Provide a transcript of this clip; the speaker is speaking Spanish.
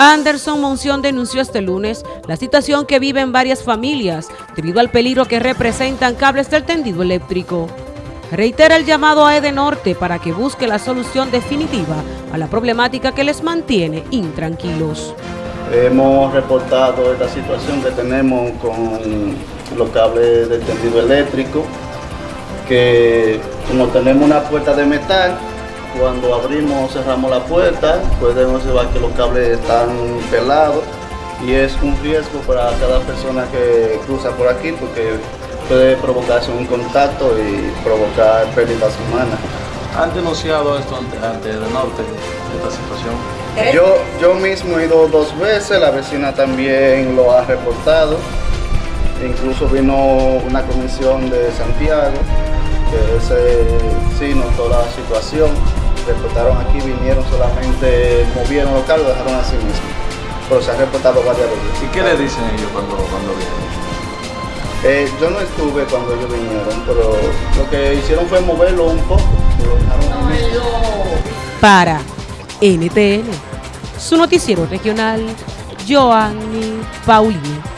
Anderson Monción denunció este lunes la situación que viven varias familias debido al peligro que representan cables del tendido eléctrico. Reitera el llamado a Edenorte para que busque la solución definitiva a la problemática que les mantiene intranquilos. Hemos reportado esta situación que tenemos con los cables del tendido eléctrico, que como tenemos una puerta de metal, cuando abrimos o cerramos la puerta, podemos observar que los cables están pelados y es un riesgo para cada persona que cruza por aquí porque puede provocarse un contacto y provocar pérdidas humanas. ¿Han denunciado esto ante, ante el norte, esta situación? Yo, yo mismo he ido dos veces, la vecina también lo ha reportado. Incluso vino una comisión de Santiago, que ese sí notó la situación reportaron aquí, vinieron solamente, movieron los carros, dejaron así mismo. Pero se han reportado varias veces. ¿Y qué le dicen ellos cuando, cuando vienen? Eh, yo no estuve cuando ellos vinieron, pero lo que hicieron fue moverlo un poco. Para NTN, su noticiero regional, Joanny Paulino.